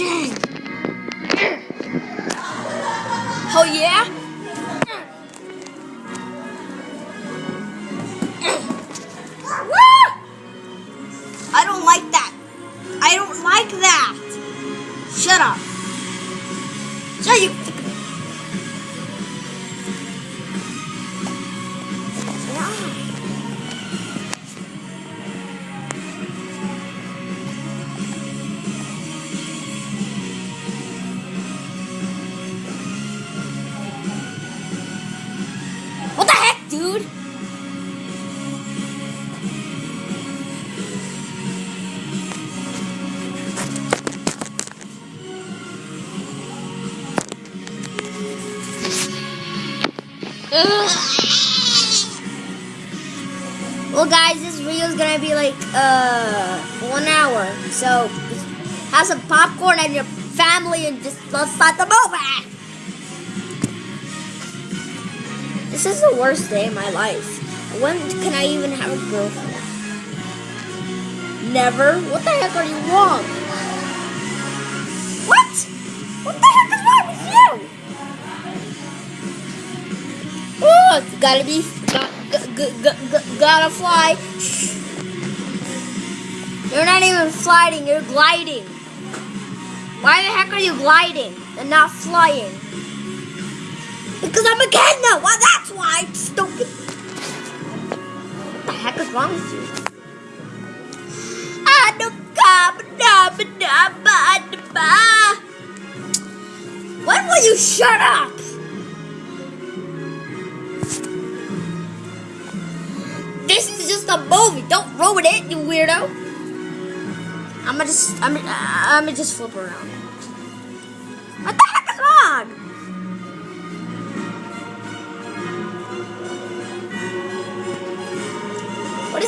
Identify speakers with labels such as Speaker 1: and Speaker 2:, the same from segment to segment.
Speaker 1: Dang. Dude? Well, guys, this video is gonna be like uh one hour. So have some popcorn and your family and just let's start the movie. This is the worst day of my life. When can I even have a girlfriend? Never. What the heck are you wrong? What? What the heck is wrong with you? Oh, gotta be got, gotta fly. You're not even flying, you're gliding. Why the heck are you gliding and not flying? Because I'm a kid now. Well, that's why I'm stupid. What the heck is wrong with you? When will you shut up? This is just a movie. Don't ruin it, you weirdo. I'm gonna just, I'm, I'm gonna just flip around.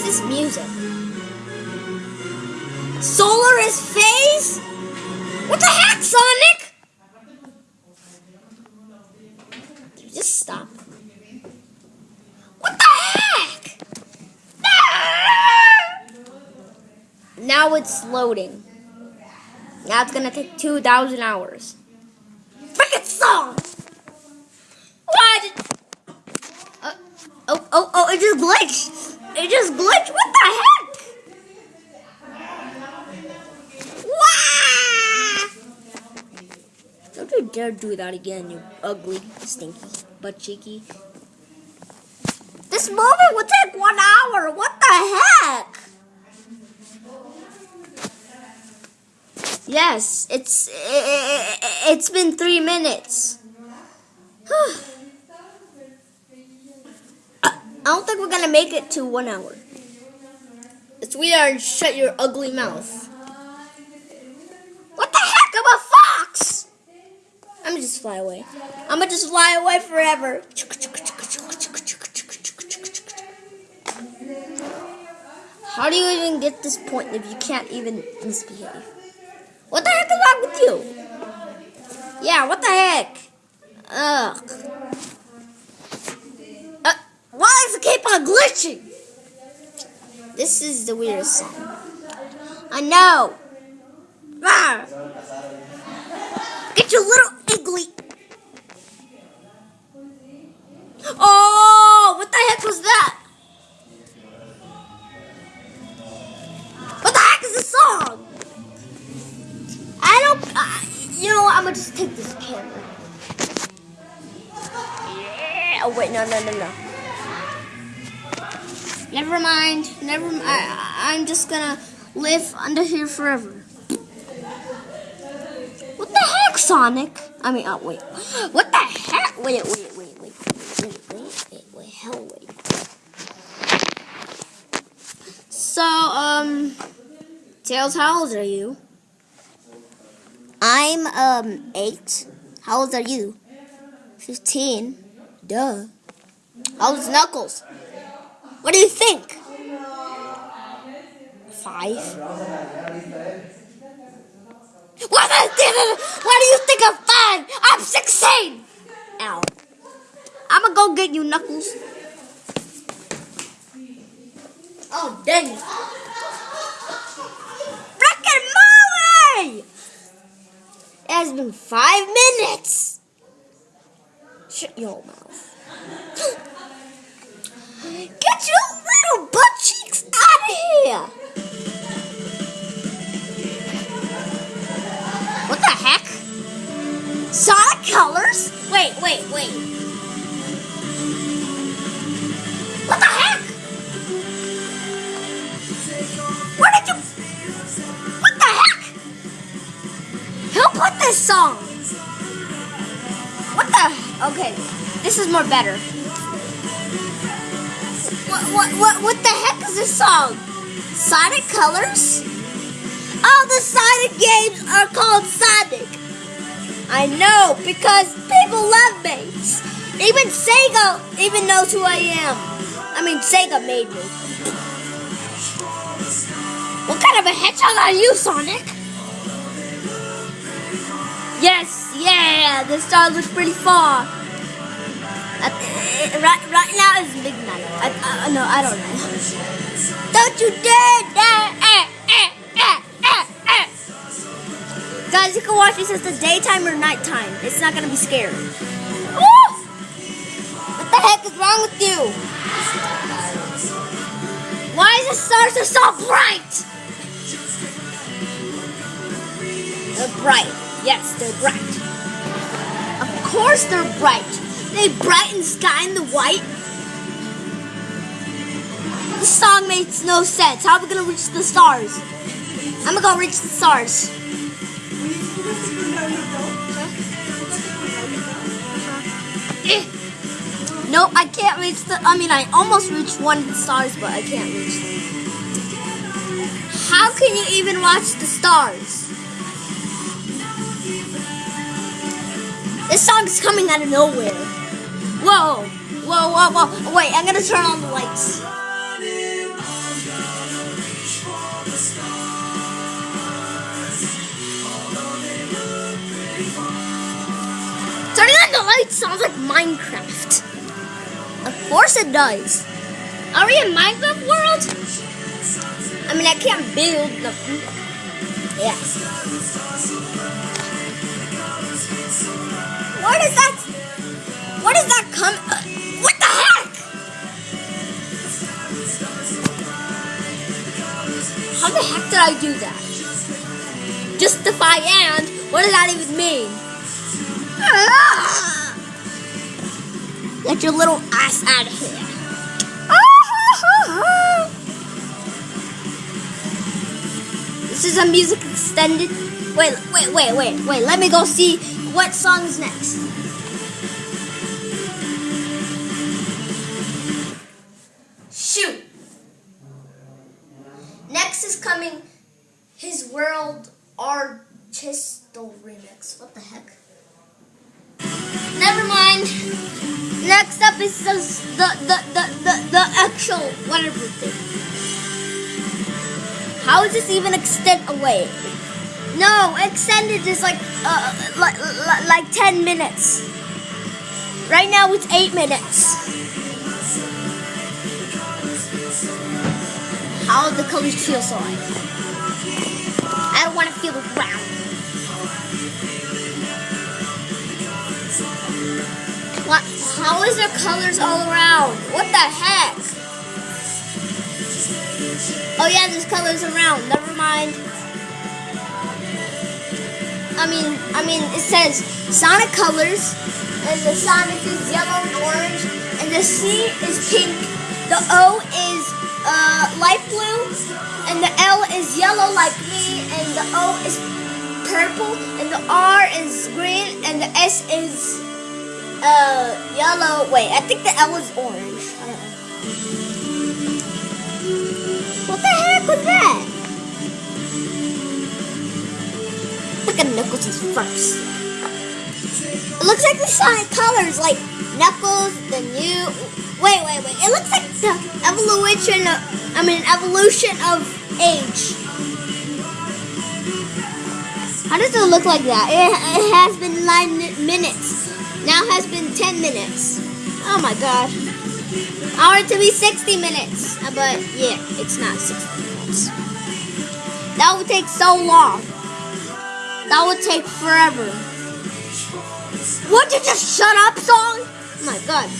Speaker 1: Is this music? Solaris phase? What the heck, Sonic? Just stop. What the heck? Now it's loading. Now it's gonna take 2,000 hours. Freaking song! Why did... Uh, oh, oh, oh, it just glitched. It just glitched. What the heck? Don't you dare do that again, you ugly, stinky, butt cheeky. This movie will take one hour. What the heck? Yes, it's i it's been three minutes. I don't think we're gonna make it to one hour. It's weird. Shut your ugly mouth. What the heck? I'm a fox. I'm gonna just fly away. I'm gonna just fly away forever. How do you even get this point if you can't even misbehave? What the heck is wrong with you? Yeah, what the heck? Ugh. Uh, on glitching? This is the weirdest song. I know. Ah. Get your little iggly. Oh, what the heck was that? What the heck is this song? I don't. Uh, you know what? I'm gonna just take this camera. Yeah. Oh wait, no, no, no, no. Never mind. Never. I, I'm just gonna live under here forever. What the heck, Sonic? I mean, oh wait. What the heck? Wait, wait, wait, wait, wait, wait, wait, wait. Hell, wait. So, um, Tails, how old are you? I'm um eight. How old are you? Fifteen. Duh. How old's Knuckles? What do you think? Five. What Why do you think I'm five? I'm sixteen. Ow. I'ma go get you, Knuckles. Oh dang it! Frickin' movie! It has been five minutes. Shut your mouth. Colors? Wait, wait, wait. What the heck? Where did you... What the heck? Who put this song? What the... Okay, this is more better. What, what, what, what the heck is this song? Sonic Colors? All the Sonic games are called Sonic. I know, because people love me. Even Sega even knows who I am. I mean, Sega made me. What kind of a hedgehog are you, Sonic? Yes, yeah, the star looks pretty far. Uh, right, right now is midnight. I, uh, no, I don't know. Don't you dare! dare Guys, you can watch this as the daytime or nighttime. It's not gonna be scary. Woo! What the heck is wrong with you? Why is the stars are so bright? They're bright. Yes, they're bright. Of course they're bright. They brighten the sky in the white. This song makes no sense. How are we gonna reach the stars? I'm gonna go reach the stars. Eh. Nope, I can't reach the. I mean, I almost reached one of the stars, but I can't reach them. How can you even watch the stars? This song is coming out of nowhere. Whoa, whoa, whoa, whoa. Wait, I'm gonna turn on the lights. Lights sounds like Minecraft. Of course it does. Are we in Minecraft world? I mean, I can't build nothing. Yeah. What is that? What is that come? Uh, what the heck? How the heck did I do that? Justify and what does that even mean? Ah! Get your little ass out of here. This is a music extended. Wait, wait, wait, wait, wait. Let me go see what song is next. Mind. Next up is the the the the, the, the actual whatever thing. How is this even extend away? No, extended is like uh, like like ten minutes. Right now it's eight minutes. How the colors feel so? I don't want to feel the ground. What? How is there colors all around? What the heck? Oh yeah, there's colors around. Never mind. I mean, I mean, it says Sonic colors, and the Sonic is yellow and orange, and the C is pink. The O is uh, light blue, and the L is yellow like me, and the O is purple, and the R is green, and the S is uh, yellow. Wait, I think the L is orange. What the heck was that? Look at Knuckles' first. It looks like the Sonic colors, like Knuckles, the new. Wait, wait, wait. It looks like the evolution. Of, I mean, evolution of age. How does it look like that? It, it has been nine minutes. Now has been ten minutes. Oh my god. I want it to be 60 minutes. Uh, but yeah, it's not 60 minutes. That would take so long. That would take forever. Would you just shut up, song? Oh my god.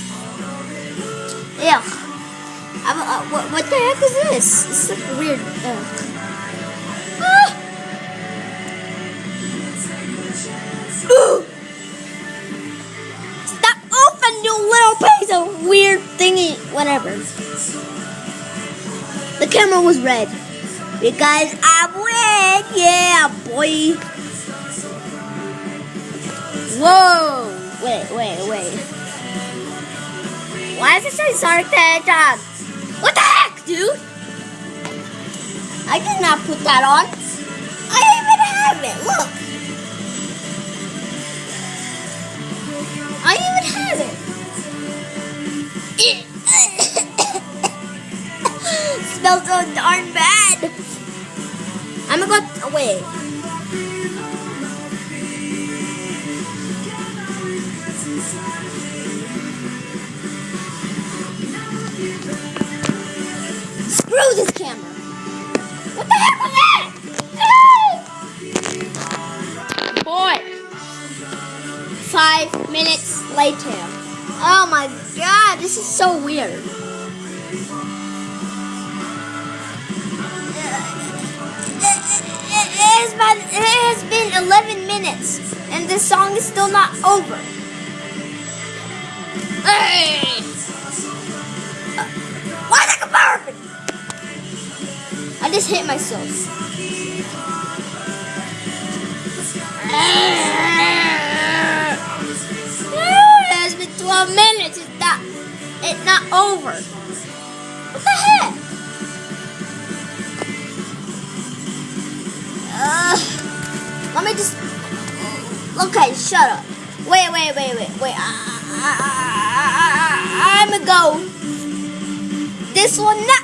Speaker 1: Ugh. I'm, uh, what, what the heck is this? It's like weird. Ugh. Ah! Of weird thingy. Whatever. The camera was red. Because I'm red. Yeah, boy. Whoa. Wait, wait, wait. Why does it say Sonic the Hedgehog? What the heck, dude? I did not put that on. I even have it. Look. I even have it. Smells so darn bad. I'm gonna go oh, away. Screw so weird. It has been, it has been 11 minutes and the song is still not over. Hey! Uh, why the comparison? I just hit myself. Not over. What the heck? Uh, let me just. Okay, shut up. Wait, wait, wait, wait, wait. I'm a go. This one not